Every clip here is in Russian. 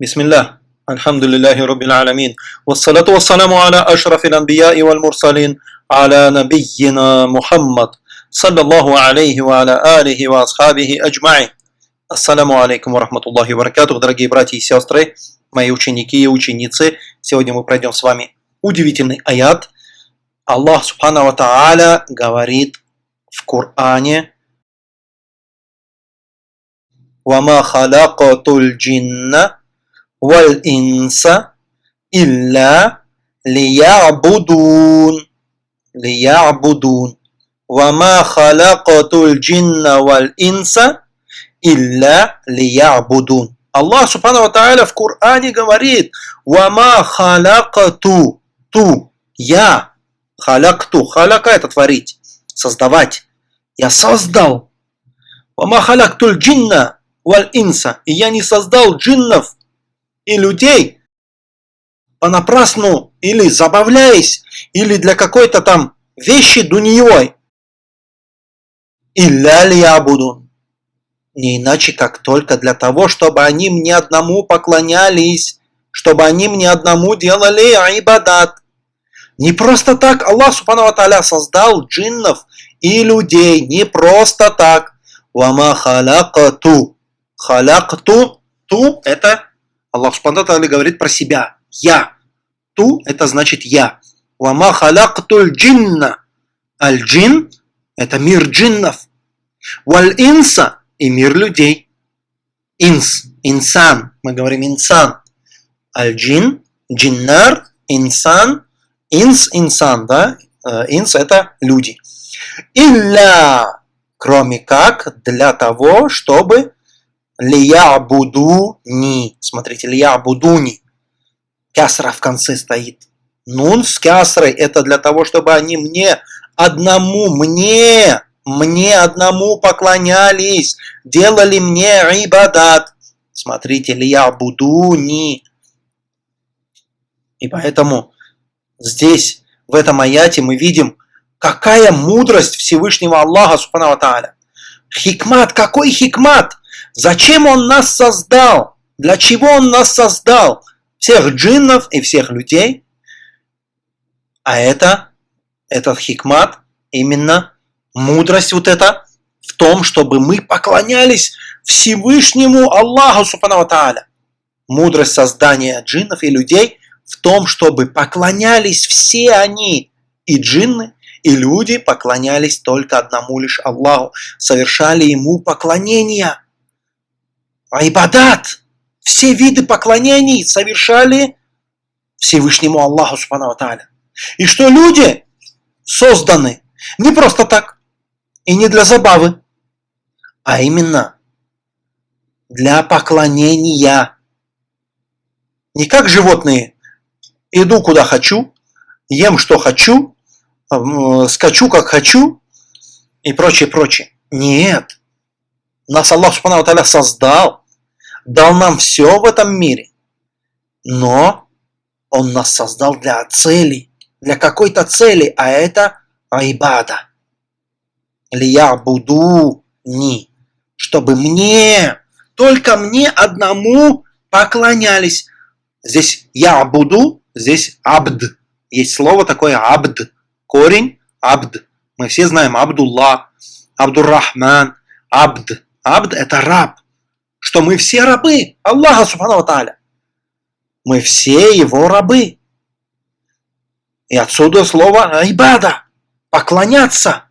بسم الله الحمد لله رب العالمين والصلاة والسلام على أشرف الأنبياء والمرسلين على نبينا محمد صلى الله عليه وعلى آله وأصحابه أجمعين Ассаламу алейкум ва рахматуллахи ва дорогие братья и сестры, мои ученики и ученицы. Сегодня мы пройдем с вами удивительный аят. Аллах Субхану Ва Тааля говорит в Коране وَمَا خَلَقَتُ الْجِنَّ валь инса илля лиябудун. Лиябудун. Вама халякатуль джинна валь инса илля лиябудун. Аллах Субхану Тааля в Коране говорит «Вама халякату» «Ту» «Я» «Халякту» «Халяка» – это творить, создавать. «Я создал». «Вама халяктуль джинна валь инса» «И я не создал джиннов и людей понапрасну или забавляясь, или для какой-то там вещи дуньей. Илля лиябудун не иначе как только для того, чтобы они мне одному поклонялись, чтобы они мне одному делали айбадат. Не просто так Аллах Субхану Аталя создал джиннов и людей, не просто так. Вама халякату. Халякту, ту это Аллах Субхану говорит про себя. Я. Ту это значит я. Вама халякту джинна. Аль-джин это мир джиннов. Валь-инса и мир людей. Инс, инсан, мы говорим инсан. Аль-джин, джиннар, инсан, инс, инсан, да? Э, инс это люди. Илля, кроме как для того, чтобы лия буду ни. Смотрите, лия буду ни. Кясра в конце стоит. Нун с кясрой это для того, чтобы они мне, одному мне мне одному поклонялись, делали мне ибадат. Смотрите, ли я буду не. И поэтому здесь, в этом аяте, мы видим, какая мудрость Всевышнего Аллаха, Субхану Тааля. Хикмат, какой хикмат? Зачем Он нас создал? Для чего Он нас создал? Всех джиннов и всех людей. А это, этот хикмат именно мудрость вот эта в том, чтобы мы поклонялись Всевышнему Аллаху Субхану Тааля. Мудрость создания джиннов и людей в том, чтобы поклонялись все они, и джинны, и люди поклонялись только одному лишь Аллаху, совершали Ему поклонения. Айбадат, все виды поклонений совершали Всевышнему Аллаху Субхану Тааля. И что люди созданы не просто так, и не для забавы, а именно для поклонения. Не как животные. Иду куда хочу, ем что хочу, скачу как хочу и прочее, прочее. Нет. Нас Аллах Субхану Таля создал, дал нам все в этом мире. Но Он нас создал для цели, для какой-то цели, а это айбада лия буду ни, чтобы мне, только мне одному поклонялись. Здесь я буду, здесь абд. Есть слово такое абд. Корень абд. Мы все знаем Абдулла, Абдуррахман, абд. Абд это раб. Что мы все рабы Аллаха Субхану Тааля. Мы все его рабы. И отсюда слово айбада. Поклоняться.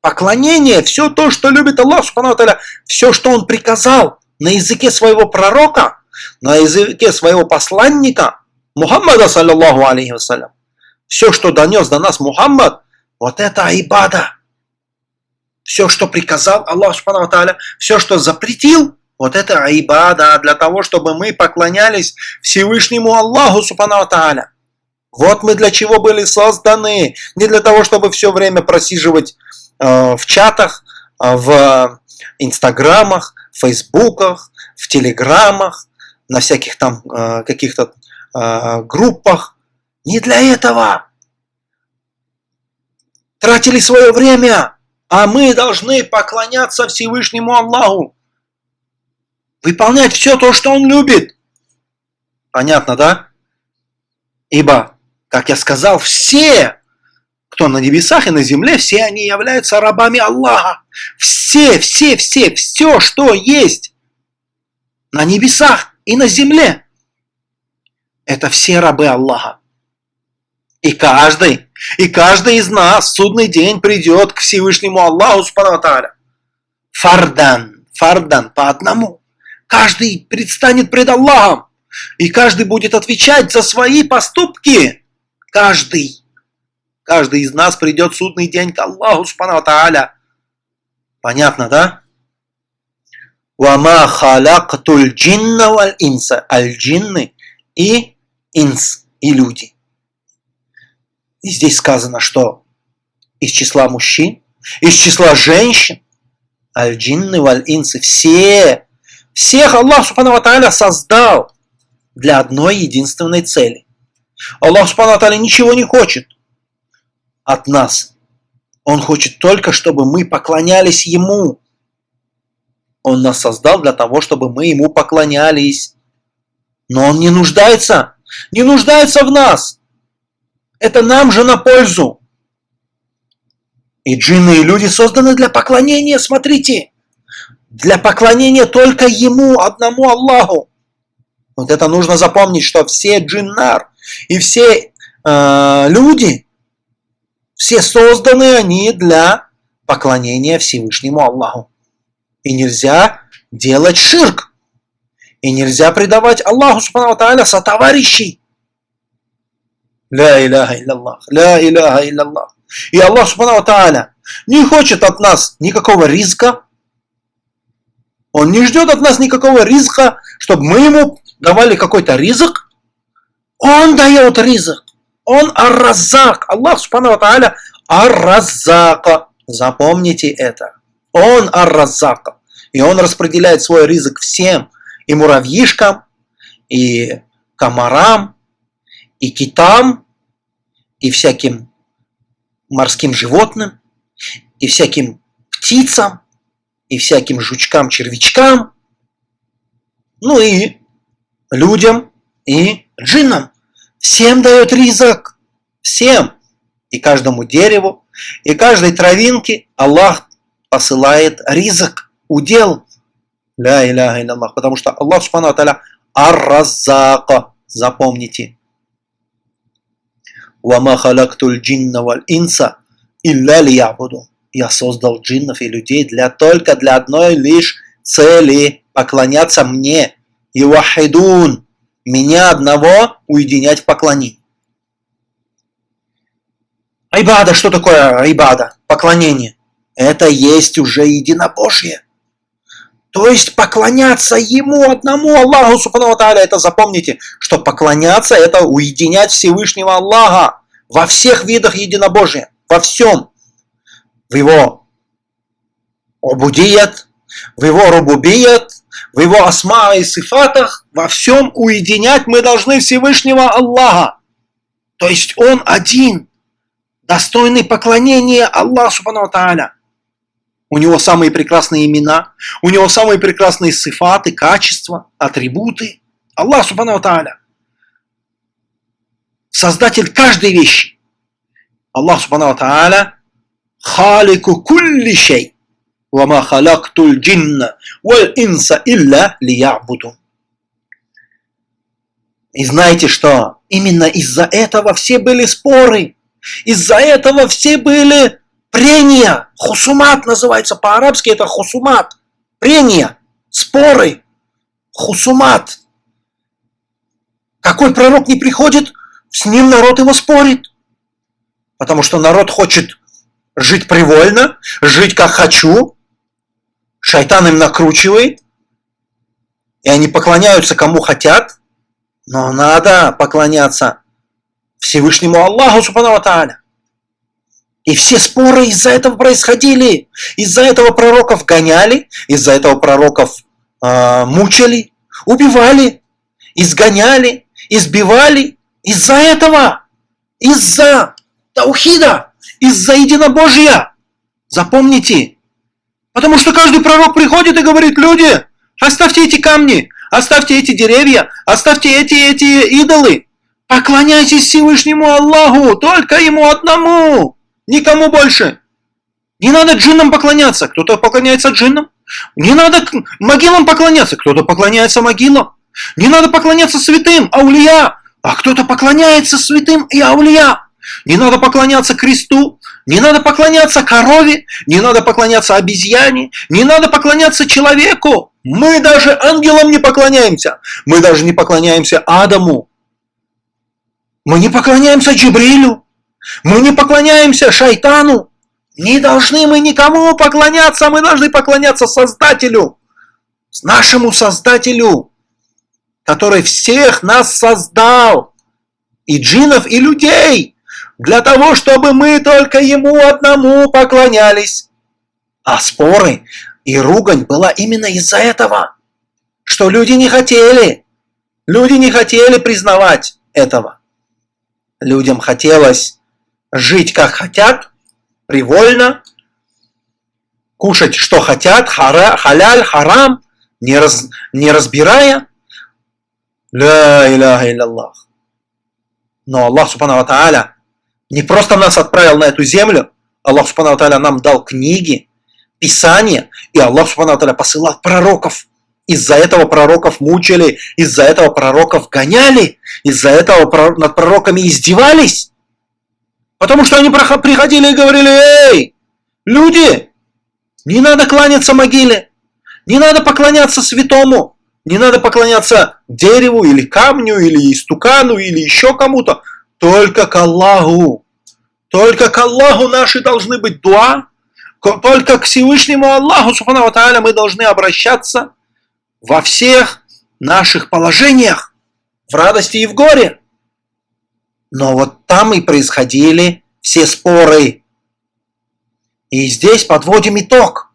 Поклонение, все то, что любит Аллах, Субхану все, что Он приказал на языке своего пророка, на языке своего посланника, Мухаммада, саллиллаху алейхи вассалям. Все, что донес до нас Мухаммад, вот это айбада. Все, что приказал Аллах, все, что запретил, вот это айбада для того, чтобы мы поклонялись Всевышнему Аллаху, Субхану Тааля. Вот мы для чего были созданы. Не для того, чтобы все время просиживать Э, в чатах, э, в инстаграмах, фейсбуках, в телеграмах, на всяких там э, каких-то группах. Не для этого. Тратили свое время, а мы должны поклоняться Всевышнему Аллаху. Выполнять все то, что Он любит. Понятно, да? Ибо, как я сказал, все, кто на небесах и на земле, все они являются рабами Аллаха. Все, все, все, все, что есть на небесах и на земле, это все рабы Аллаха. И каждый, и каждый из нас в судный день придет к Всевышнему Аллаху Субхану Фардан, фардан, по одному. Каждый предстанет пред Аллахом. И каждый будет отвечать за свои поступки. Каждый. Каждый из нас придет судный день к Аллаху Субхану Тааля. Понятно, да? Вама халактуль джинна валь инса. Аль-джинны и инс, и люди. И здесь сказано, что из числа мужчин, из числа женщин, аль-джинны валь-инсы, все, всех Аллах Субхану Тааля создал для одной единственной цели. Аллах Субхану Тааля ничего не хочет от нас. Он хочет только, чтобы мы поклонялись Ему. Он нас создал для того, чтобы мы Ему поклонялись. Но Он не нуждается, не нуждается в нас. Это нам же на пользу. И джинны и люди созданы для поклонения, смотрите. Для поклонения только Ему, одному Аллаху. Вот это нужно запомнить, что все джиннар и все э, люди, все созданы они для поклонения Всевышнему Аллаху. И нельзя делать ширк. И нельзя предавать Аллаху Субхану Тааля сотоварищей. Ля иляха илляллах, ля иляха илляллах. И Аллах Субхану Тааля не хочет от нас никакого риска. Он не ждет от нас никакого риска, чтобы мы ему давали какой-то ризок. Он дает ризок. Он арразак. Аллах Субхану Тааля арразака. Запомните это. Он арразака. И он распределяет свой ризок всем. И муравьишкам, и комарам, и китам, и всяким морским животным, и всяким птицам, и всяким жучкам, червячкам, ну и людям, и джиннам. Всем дает ризок. Всем. И каждому дереву, и каждой травинке Аллах посылает ризок, удел. Ля иляха Аллах. Потому что Аллах, субхану аталя, ар-разака. Запомните. «Вама халактуль джинна валь инса илля лиябуду». Я создал джиннов и людей для, только для одной лишь цели – поклоняться мне. И вахидун – меня одного уединять в поклонении. Айбада, что такое айбада? Поклонение. Это есть уже единобожие. То есть поклоняться Ему одному Аллаху Субхану Тааля. Это запомните, что поклоняться это уединять Всевышнего Аллаха во всех видах единобожия, во всем. В Его обудият, в Его рубубият, в Его асма и сифатах, во всем уединять мы должны Всевышнего Аллаха. То есть Он один, достойный поклонения Аллаху Субхану Тааля. У него самые прекрасные имена, у него самые прекрасные сифаты, качества, атрибуты. Аллах Субхану Тааля. Создатель каждой вещи. Аллах Субхану Тааля халику кулли шей. Вама халактуль джинна валь инса илля лиябуду. И знаете что? Именно из-за этого все были споры. Из-за этого все были Прения, хусумат называется по-арабски, это хусумат. Прения, споры, хусумат. Какой пророк не приходит, с ним народ его спорит. Потому что народ хочет жить привольно, жить как хочу. Шайтан им накручивает. И они поклоняются кому хотят. Но надо поклоняться Всевышнему Аллаху Субхану Тааля. И все споры из-за этого происходили. Из-за этого пророков гоняли, из-за этого пророков э, мучили, убивали, изгоняли, избивали. Из-за этого, из-за таухида, из-за единобожия. Запомните. Потому что каждый пророк приходит и говорит, люди, оставьте эти камни, оставьте эти деревья, оставьте эти, эти идолы. Поклоняйтесь Всевышнему Аллаху, только Ему одному, никому больше. Не надо джиннам поклоняться, кто-то поклоняется джиннам. Не надо могилам поклоняться, кто-то поклоняется могилам. Не надо поклоняться святым, аулия, а кто-то поклоняется святым и аулия. Не надо поклоняться кресту, не надо поклоняться корове, не надо поклоняться обезьяне, не надо поклоняться человеку. Мы даже ангелам не поклоняемся. Мы даже не поклоняемся Адаму. Мы не поклоняемся Джибрилю. Мы не поклоняемся шайтану. Не должны мы никому поклоняться, мы должны поклоняться Создателю, нашему Создателю, который всех нас создал, и джинов, и людей для того, чтобы мы только ему одному поклонялись. А споры и ругань была именно из-за этого, что люди не хотели, люди не хотели признавать этого. Людям хотелось жить как хотят, привольно, кушать что хотят, хара, халяль, харам, не, раз, не разбирая. Ля иляха илляллах. Но Аллах Субхану Тааля не просто нас отправил на эту землю, Аллах Субхану Тааля нам дал книги, Писания, и Аллах Субхану Тааля посылал пророков. Из-за этого пророков мучили, из-за этого пророков гоняли, из-за этого над пророками издевались. Потому что они приходили и говорили, эй, люди, не надо кланяться могиле, не надо поклоняться святому, не надо поклоняться дереву или камню, или истукану, или еще кому-то. Только к Аллаху. Только к Аллаху наши должны быть дуа. Только к Всевышнему Аллаху, Субхану Тааля, мы должны обращаться во всех наших положениях, в радости и в горе. Но вот там и происходили все споры. И здесь подводим итог.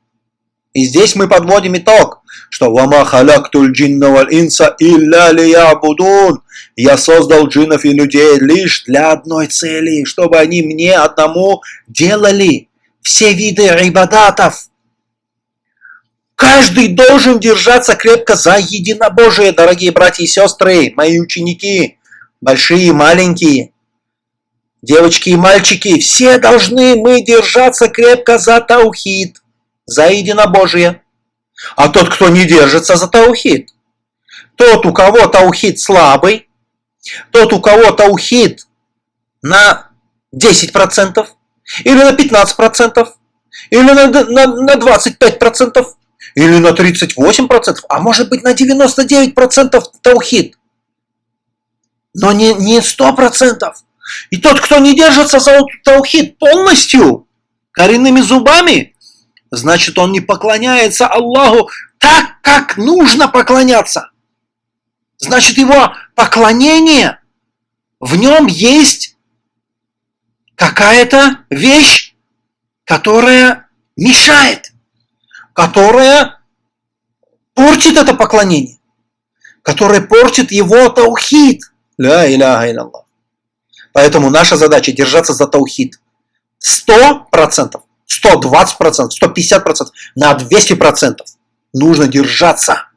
И здесь мы подводим итог, что «Вама халяктуль джинна инса илля лиябудун» Я создал джиннов и людей лишь для одной цели, чтобы они мне одному делали все виды ибадатов. Каждый должен держаться крепко за единобожие, дорогие братья и сестры, мои ученики, большие и маленькие, девочки и мальчики, все должны мы держаться крепко за таухид, за единобожие. А тот, кто не держится за таухид, тот, у кого таухид слабый, тот, у кого таухид на 10% или на 15%, или на, на, на 25%, или на 38%, а может быть на 99% таухид. Но не, не 100%. И тот, кто не держится за таухид полностью, коренными зубами, значит он не поклоняется Аллаху так, как нужно поклоняться. Значит его поклонение, в нем есть какая-то вещь, которая мешает, которая портит это поклонение, которая портит его таухид. Ля иляха. Поэтому наша задача держаться за таухид. 100%, 120%, 150%, на 200% нужно держаться.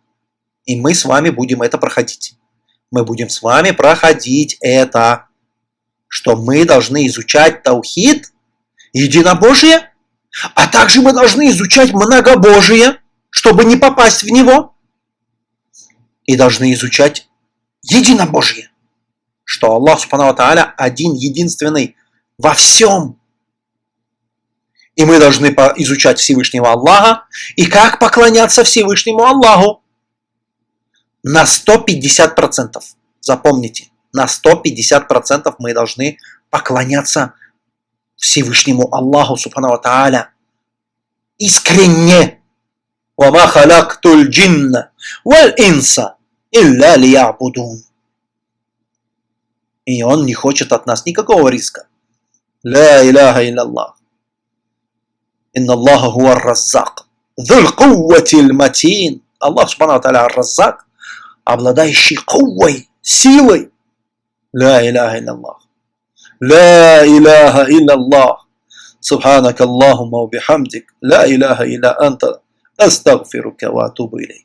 И мы с вами будем это проходить. Мы будем с вами проходить это, что мы должны изучать таухид, единобожие, а также мы должны изучать многобожие, чтобы не попасть в него, и должны изучать единобожие что Аллах Субхану один, единственный во всем. И мы должны изучать Всевышнего Аллаха и как поклоняться Всевышнему Аллаху на 150%. Запомните, на 150% мы должны поклоняться Всевышнему Аллаху Субхану Тааля. Искренне. وَمَا خَلَقْتُ الْجِنَّ وَالْإِنسَ إِلَّا لِيَعْبُدُونَ и он не хочет от нас никакого риска. Ля иляха илlallah. Инна Аллаха хуа раззак. Dhul кувватиль матин. Аллах Субхану Таля раззак, обладающий куввой, силой. Ля иляха илlallah. لا إله إلا الله سبحانك اللهم وبحمدك لا إله إلا أنت أستغفرك وأتوب إليك